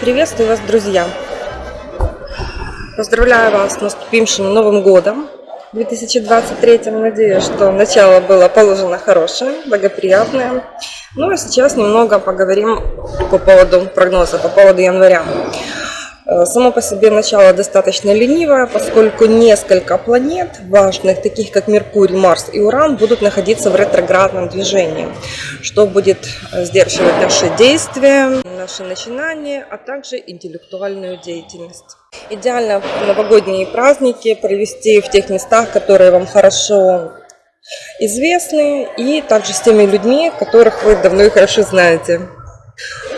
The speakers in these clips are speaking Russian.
Приветствую вас, друзья! Поздравляю вас с наступившим Новым Годом 2023. Надеюсь, что начало было положено хорошее, благоприятное. Ну а сейчас немного поговорим по поводу прогноза, по поводу января. Э, само по себе начало достаточно ленивое, поскольку несколько планет важных, таких как Меркурий, Марс и Уран, будут находиться в ретроградном движении, что будет э, сдерживать наши действия, наши начинания, а также интеллектуальную деятельность. Идеально новогодние праздники провести в тех местах, которые вам хорошо известны, и также с теми людьми, которых вы давно и хорошо знаете.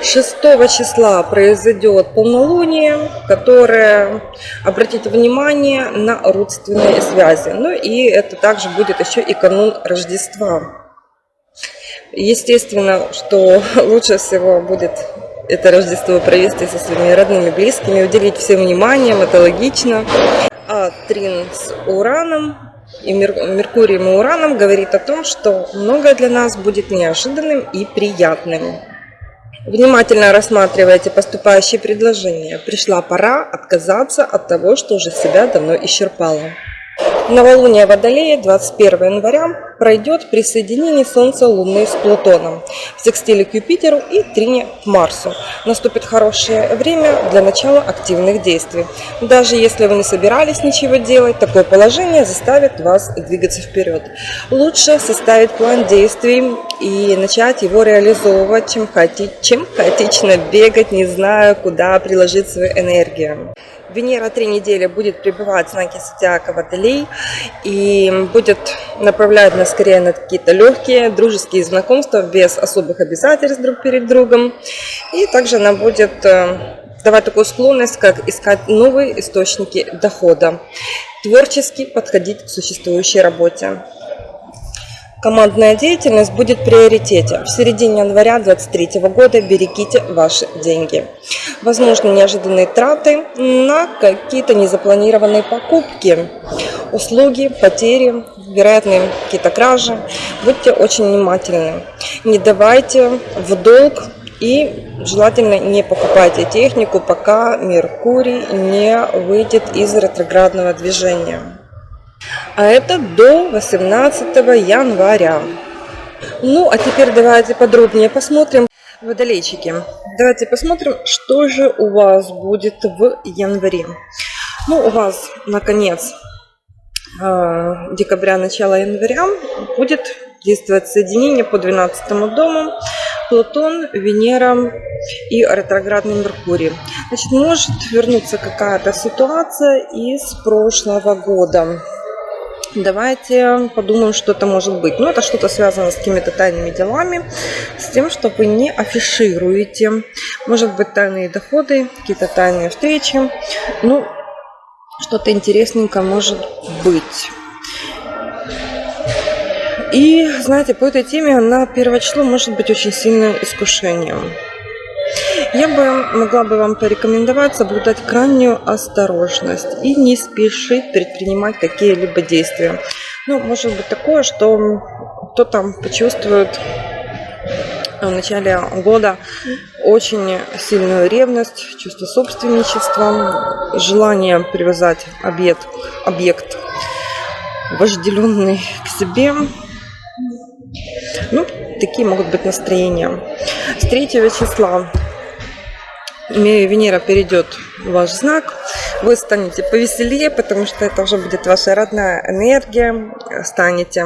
6 числа произойдет полнолуние, которое обратит внимание на родственные связи. Ну и это также будет еще и канун Рождества. Естественно, что лучше всего будет это Рождество провести со своими родными, близкими, уделить всем вниманием, это логично. А Трин с Ураном и Меркурием и Ураном говорит о том, что многое для нас будет неожиданным и приятным. Внимательно рассматривайте поступающие предложения. Пришла пора отказаться от того, что уже себя давно исчерпало. Новолуние Водолея 21 января пройдет при соединении Солнца Луны с Плутоном, в секстиле к Юпитеру и трине к Марсу. Наступит хорошее время для начала активных действий. Даже если вы не собирались ничего делать, такое положение заставит вас двигаться вперед. Лучше составить план действий и начать его реализовывать, чем, хаоти... чем хаотично бегать, не зная, куда приложить свою энергию. Венера три недели будет пребывать в знаке зодиака Водолей и будет направлять нас скорее на какие-то легкие дружеские знакомства без особых обязательств друг перед другом. И также она будет э, давать такую склонность, как искать новые источники дохода, творчески подходить к существующей работе. Командная деятельность будет в приоритете. В середине января 2023 года берегите ваши деньги. Возможно, неожиданные траты на какие-то незапланированные покупки, услуги, потери, вероятные какие-то кражи. Будьте очень внимательны. Не давайте в долг и желательно не покупайте технику, пока Меркурий не выйдет из ретроградного движения а это до 18 января. Ну, а теперь давайте подробнее посмотрим. Водолейчики, давайте посмотрим, что же у вас будет в январе. Ну, у вас, наконец, а, декабря, начало января будет действовать соединение по 12 дому Плутон, Венера и ретроградный Меркурий. Значит, может вернуться какая-то ситуация из прошлого года. Давайте подумаем, что это может быть. Ну, это что-то связано с какими-то тайными делами, с тем, что вы не афишируете. Может быть, тайные доходы, какие-то тайные встречи. Ну, что-то интересненькое может быть. И, знаете, по этой теме на первое число может быть очень сильным искушением. Я бы могла бы вам порекомендовать соблюдать крайнюю осторожность и не спешить предпринимать какие-либо действия. Ну, может быть такое, что кто-то почувствует в начале года очень сильную ревность, чувство собственничества, желание привязать объект, объект вожделенный к себе. Ну, такие могут быть настроения. С 3 числа Венера перейдет в ваш знак, вы станете повеселее, потому что это уже будет ваша родная энергия, станете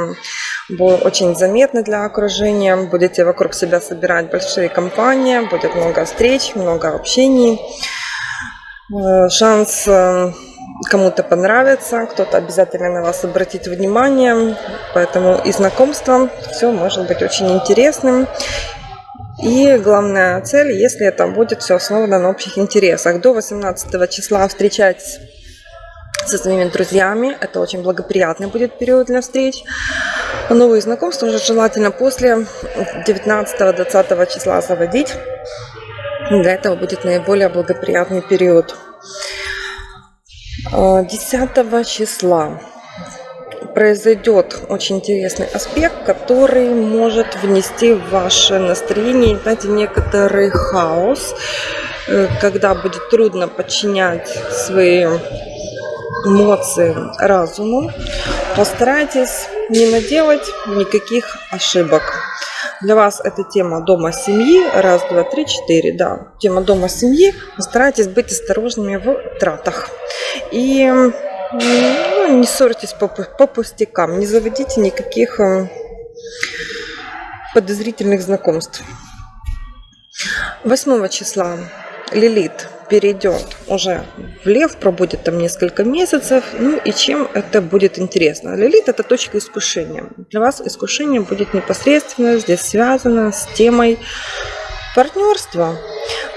очень заметны для окружения, будете вокруг себя собирать большие компании, будет много встреч, много общений, э, шанс э, кому-то понравится, кто-то обязательно на вас обратит внимание, поэтому и знакомство все может быть очень интересным и главная цель, если это будет все основано на общих интересах. До 18 числа встречайтесь со своими друзьями. Это очень благоприятный будет период для встреч. Новые знакомства уже желательно после 19-20 числа заводить. Для этого будет наиболее благоприятный период. 10 числа произойдет очень интересный аспект, который может внести в ваше настроение, знаете, некоторый хаос, э, когда будет трудно подчинять свои эмоции разуму, постарайтесь не наделать никаких ошибок. Для вас это тема дома семьи. Раз, два, три, четыре. Да, тема дома семьи. Постарайтесь быть осторожными в тратах. И ну, не ссорьтесь по, по пустякам. Не заводите никаких э, подозрительных знакомств. 8 числа Лилит перейдет уже в Лев, пробудет там несколько месяцев. Ну и чем это будет интересно? Лилит это точка искушения. Для вас искушение будет непосредственно здесь связано с темой партнерства.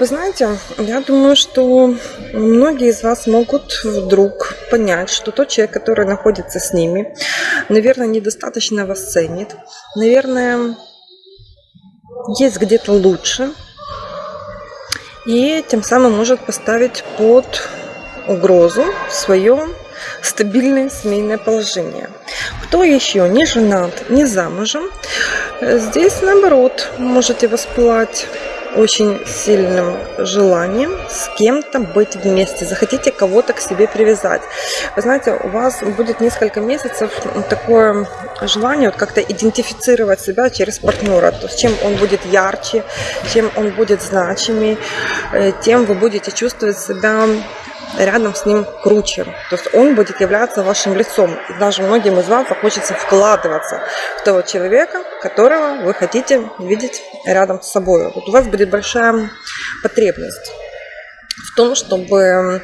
Вы знаете, я думаю, что многие из вас могут вдруг понять, что тот человек, который находится с ними, наверное, недостаточно вас ценит, наверное, есть где-то лучше, и тем самым может поставить под угрозу свое стабильное семейное положение. Кто еще не женат, не замужем, здесь наоборот можете воспылать очень сильным желанием с кем-то быть вместе, захотите кого-то к себе привязать. Вы знаете, у вас будет несколько месяцев такое желание вот как-то идентифицировать себя через партнера, то есть чем он будет ярче, чем он будет значимее, э, тем вы будете чувствовать себя рядом с ним круче. То есть он будет являться вашим лицом. И даже многим из вас захочется вкладываться в того человека, которого вы хотите видеть рядом с собой. Вот у вас будет большая потребность в том, чтобы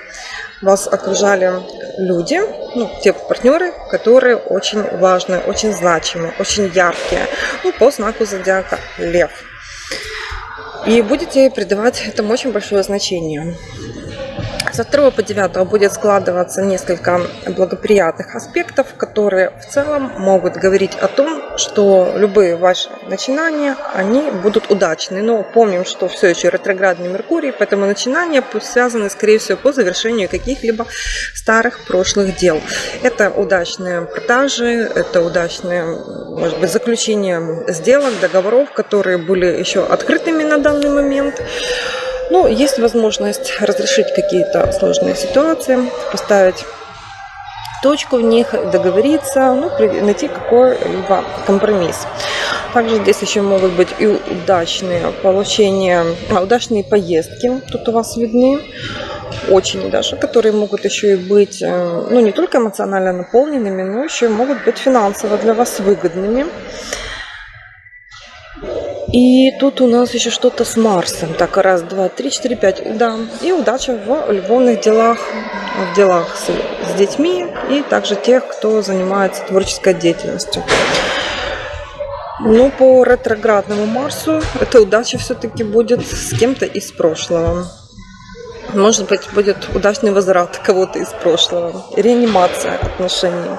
вас окружали люди, ну, те партнеры, которые очень важны, очень значимы, очень яркие, ну, по знаку зодиака Лев. И будете придавать этому очень большое значение. Со 2 по 9 будет складываться несколько благоприятных аспектов, которые в целом могут говорить о том, что любые ваши начинания, они будут удачны. Но помним, что все еще ретроградный Меркурий, поэтому начинания связаны, скорее всего, по завершению каких-либо старых прошлых дел. Это удачные продажи, это удачные, может быть, заключение сделок, договоров, которые были еще открытыми на данный момент. Ну, есть возможность разрешить какие-то сложные ситуации, поставить точку в них, договориться, ну, найти какой-либо компромисс. Также здесь еще могут быть и удачные получения, а, удачные поездки, тут у вас видны, очень даже, которые могут еще и быть, э, ну, не только эмоционально наполненными, но еще могут быть финансово для вас выгодными. И тут у нас еще что-то с Марсом. Так, раз, два, три, четыре, пять. Да. И удача в любовных делах, в делах с, с детьми и также тех, кто занимается творческой деятельностью. Но по ретроградному Марсу эта удача все-таки будет с кем-то из прошлого. Может быть, будет удачный возврат кого-то из прошлого. Реанимация отношений.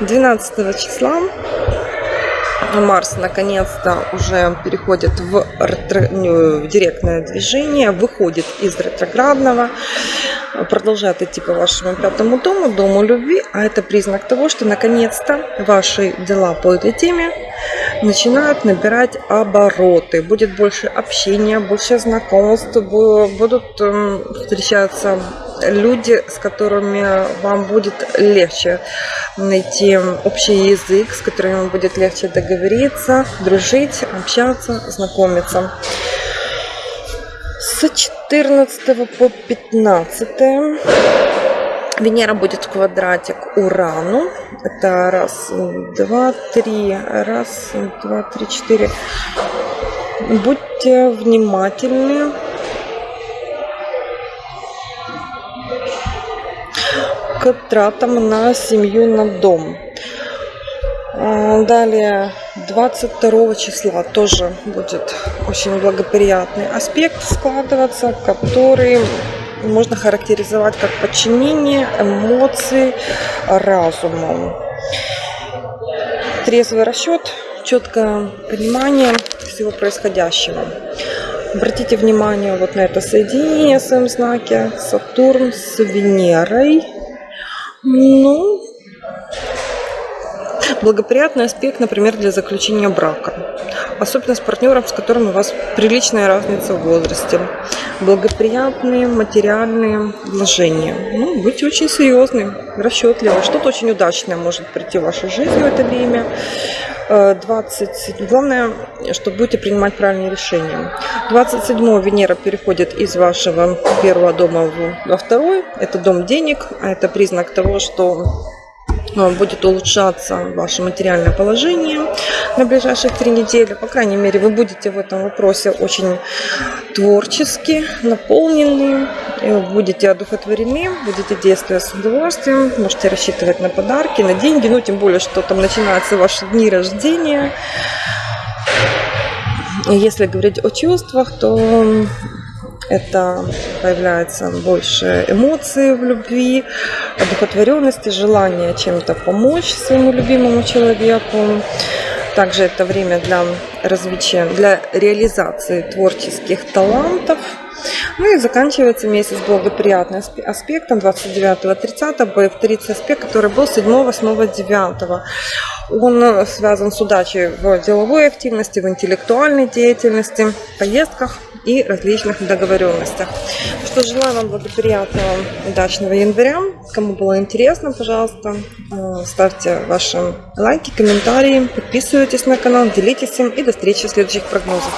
12 числа Марс наконец-то уже переходит в, ретро... в директное движение, выходит из ретроградного, продолжает идти по вашему пятому дому, дому любви, а это признак того, что наконец-то ваши дела по этой теме начинают набирать обороты. Будет больше общения, больше знакомств, будут эм, встречаться люди, с которыми вам будет легче найти общий язык, с которыми вам будет легче договориться, дружить, общаться, знакомиться. С 14 по 15 Венера будет в квадрате к Урану. Это раз, два, три. Раз, два, три, четыре. Будьте внимательны к тратам на семью на дом. А, далее 22 числа тоже будет очень благоприятный аспект складываться, который можно характеризовать как подчинение эмоций разуму. Трезвый расчет, четкое понимание всего происходящего. Обратите внимание вот на это соединение в своем знаке Сатурн с Венерой. Ну, благоприятный аспект, например, для заключения брака. особенно с партнером, с которым у вас приличная разница в возрасте. Благоприятные материальные вложения. Ну, будьте очень серьезны, расчетливы. Что-то очень удачное может прийти в вашу жизнь в это время. 20, э, главное, что будете принимать правильные решения. 27 Венера переходит из вашего первого дома во второй. Это дом денег, а это признак того, что э, будет улучшаться ваше материальное положение на ближайших три недели. По крайней мере, вы будете в этом вопросе очень творчески наполнены, будете одухотворены, будете действовать с удовольствием, можете рассчитывать на подарки, на деньги, ну тем более, что там начинаются ваши дни рождения. Если говорить о чувствах, то это появляется больше эмоций в любви, одухотворенности, желания чем-то помочь своему любимому человеку. Также это время для развития, для реализации творческих талантов. Ну и заканчивается месяц благоприятным аспектом 29-30 повторится аспект, который был 7, 8, 9. Он связан с удачей в деловой активности, в интеллектуальной деятельности, поездках и различных договоренностях. Что, желаю вам благоприятного, удачного января. Кому было интересно, пожалуйста, э, ставьте ваши лайки, комментарии, подписывайтесь на канал, делитесь им и до встречи в следующих прогнозах.